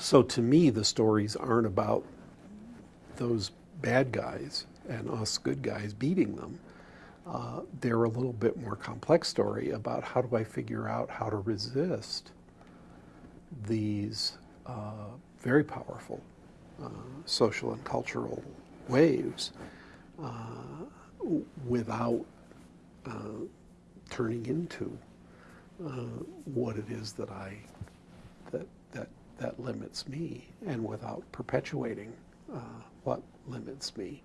So to me, the stories aren't about those bad guys and us good guys beating them. Uh, they're a little bit more complex story about how do I figure out how to resist these uh, very powerful uh, social and cultural waves uh, without uh, turning into uh, what it is that I that limits me, and without perpetuating uh, what limits me.